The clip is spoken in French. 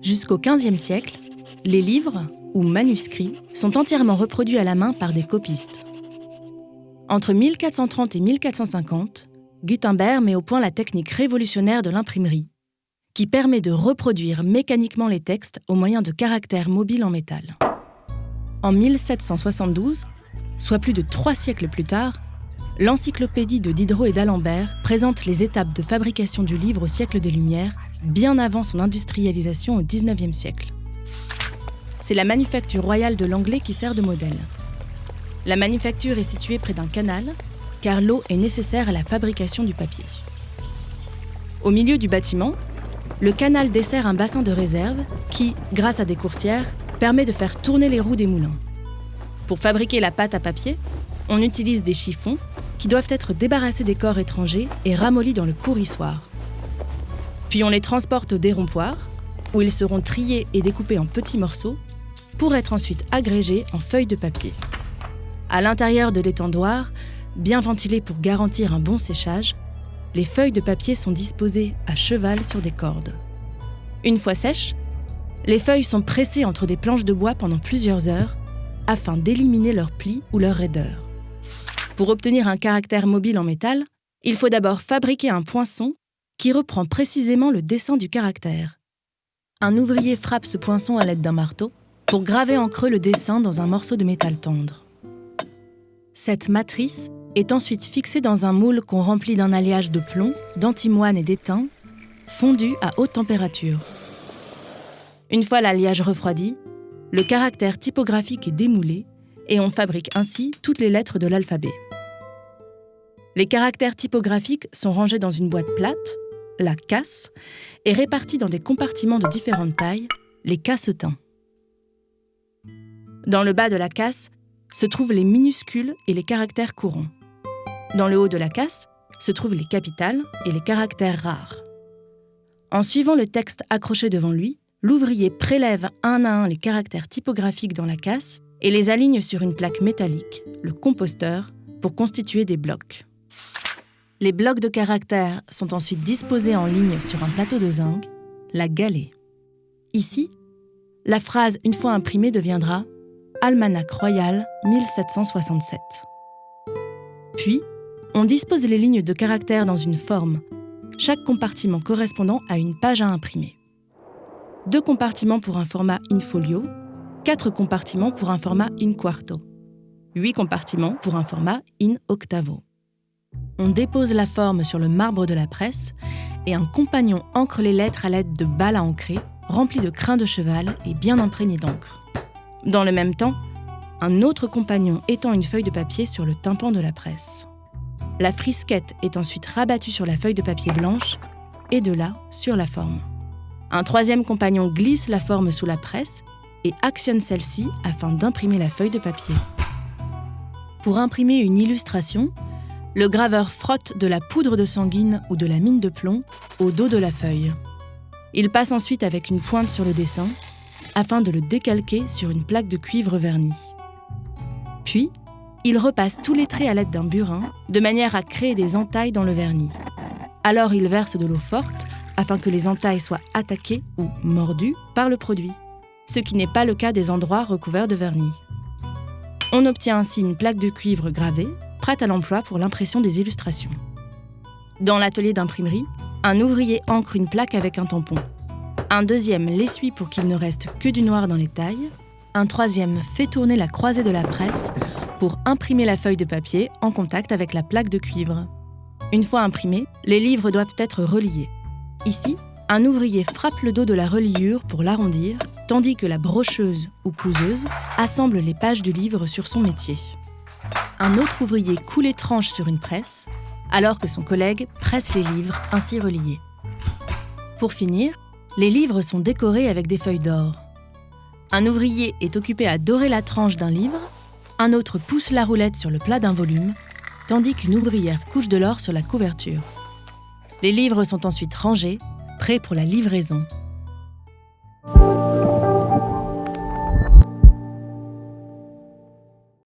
Jusqu'au XVe siècle, les livres, ou manuscrits, sont entièrement reproduits à la main par des copistes. Entre 1430 et 1450, Gutenberg met au point la technique révolutionnaire de l'imprimerie, qui permet de reproduire mécaniquement les textes au moyen de caractères mobiles en métal. En 1772, soit plus de trois siècles plus tard, l'encyclopédie de Diderot et d'Alembert présente les étapes de fabrication du livre au siècle des Lumières, bien avant son industrialisation au XIXe siècle. C'est la manufacture royale de l'anglais qui sert de modèle. La manufacture est située près d'un canal, car l'eau est nécessaire à la fabrication du papier. Au milieu du bâtiment, le canal dessert un bassin de réserve qui, grâce à des coursières, permet de faire tourner les roues des moulins. Pour fabriquer la pâte à papier, on utilise des chiffons qui doivent être débarrassés des corps étrangers et ramollis dans le pourrissoir. Puis on les transporte au dérompoir, où ils seront triés et découpés en petits morceaux pour être ensuite agrégés en feuilles de papier. À l'intérieur de l'étendoir, bien ventilé pour garantir un bon séchage, les feuilles de papier sont disposées à cheval sur des cordes. Une fois sèches, les feuilles sont pressées entre des planches de bois pendant plusieurs heures afin d'éliminer leurs plis ou leur raideur. Pour obtenir un caractère mobile en métal, il faut d'abord fabriquer un poinçon qui reprend précisément le dessin du caractère. Un ouvrier frappe ce poinçon à l'aide d'un marteau pour graver en creux le dessin dans un morceau de métal tendre. Cette matrice est ensuite fixée dans un moule qu'on remplit d'un alliage de plomb, d'antimoine et d'étain, fondu à haute température. Une fois l'alliage refroidi, le caractère typographique est démoulé et on fabrique ainsi toutes les lettres de l'alphabet. Les caractères typographiques sont rangés dans une boîte plate, la casse, et répartis dans des compartiments de différentes tailles, les cassetins. Dans le bas de la casse se trouvent les minuscules et les caractères courants. Dans le haut de la casse se trouvent les capitales et les caractères rares. En suivant le texte accroché devant lui, l'ouvrier prélève un à un les caractères typographiques dans la casse et les aligne sur une plaque métallique, le composteur, pour constituer des blocs. Les blocs de caractères sont ensuite disposés en ligne sur un plateau de zinc, la galée. Ici, la phrase une fois imprimée deviendra Almanach royal 1767. Puis, on dispose les lignes de caractères dans une forme, chaque compartiment correspondant à une page à imprimer. Deux compartiments pour un format in folio, quatre compartiments pour un format in quarto, huit compartiments pour un format in octavo. On dépose la forme sur le marbre de la presse et un compagnon ancre les lettres à l'aide de balles à encrer, remplies de crins de cheval et bien imprégnées d'encre. Dans le même temps, un autre compagnon étend une feuille de papier sur le tympan de la presse. La frisquette est ensuite rabattue sur la feuille de papier blanche et de là sur la forme. Un troisième compagnon glisse la forme sous la presse et actionne celle-ci afin d'imprimer la feuille de papier. Pour imprimer une illustration, le graveur frotte de la poudre de sanguine ou de la mine de plomb au dos de la feuille. Il passe ensuite avec une pointe sur le dessin afin de le décalquer sur une plaque de cuivre verni. Puis, il repasse tous les traits à l'aide d'un burin, de manière à créer des entailles dans le vernis. Alors il verse de l'eau forte afin que les entailles soient attaquées ou mordues par le produit, ce qui n'est pas le cas des endroits recouverts de vernis. On obtient ainsi une plaque de cuivre gravée, prête à l'emploi pour l'impression des illustrations. Dans l'atelier d'imprimerie, un ouvrier ancre une plaque avec un tampon. Un deuxième l'essuie pour qu'il ne reste que du noir dans les tailles. Un troisième fait tourner la croisée de la presse pour imprimer la feuille de papier en contact avec la plaque de cuivre. Une fois imprimés, les livres doivent être reliés. Ici, un ouvrier frappe le dos de la reliure pour l'arrondir, tandis que la brocheuse ou couseuse assemble les pages du livre sur son métier. Un autre ouvrier coule les tranches sur une presse, alors que son collègue presse les livres ainsi reliés. Pour finir, les livres sont décorés avec des feuilles d'or. Un ouvrier est occupé à dorer la tranche d'un livre un autre pousse la roulette sur le plat d'un volume, tandis qu'une ouvrière couche de l'or sur la couverture. Les livres sont ensuite rangés, prêts pour la livraison.